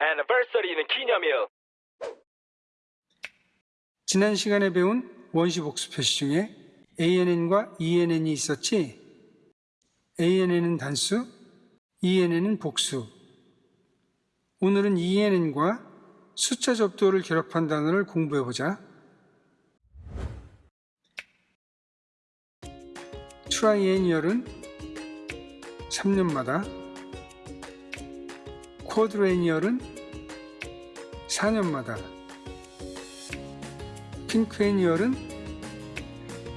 Anniversary는 기념일. 지난 시간에 배운 원시 복수 표시 중에 ANN과 ENN이 있었지? ANN은 단수, ENN은 복수. 오늘은 ENN과 숫자 접두어를 결합한 단어를 공부해보자. Triennial은 3년마다, 쿼드레니얼은 4년마다, 핑크 애니얼은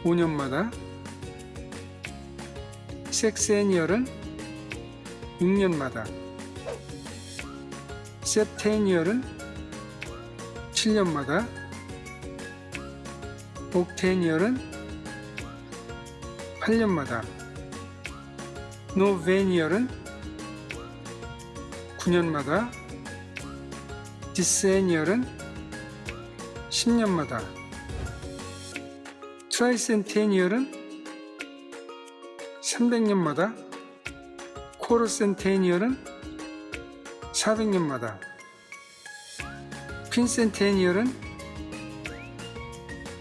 5년마다, 섹스 애니얼은 6년마다, septennial은 7년마다, octennial은 8년마다, novennial은 9년마다, decennial은 10년마다, 트라이센테니얼은 300년마다, 코르센테니얼은 400년마다, 퀸센테니얼은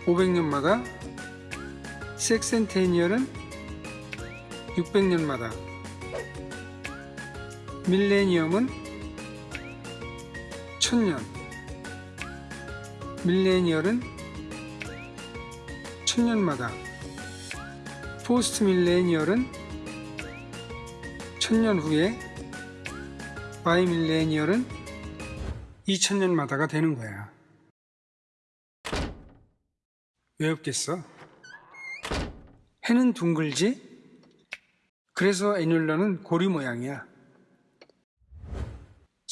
500년마다, sexcentennial은 600년마다, millennium은 1000년, millennial은 1000년마다, post-millennial은 1000년 후에, bimillennial은 2000년마다가 되는 거야. 왜 없겠어? 해는 둥글지? 그래서 애놀라는 고리 모양이야.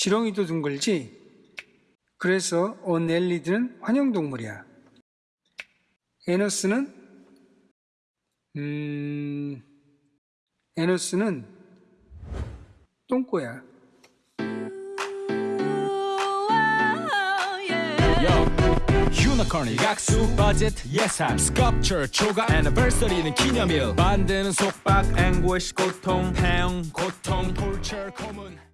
지렁이도 둥글지? 그래서 어넬리드는 환영동물이야. 에너스는 음... 에너스는 똥꼬야. Yo, 유니콘이 각수 버짓 예산 스culpture 초과 애니버서리는 기념일 만드는 속박 앵고시 고통 태형 고통 톨처 고문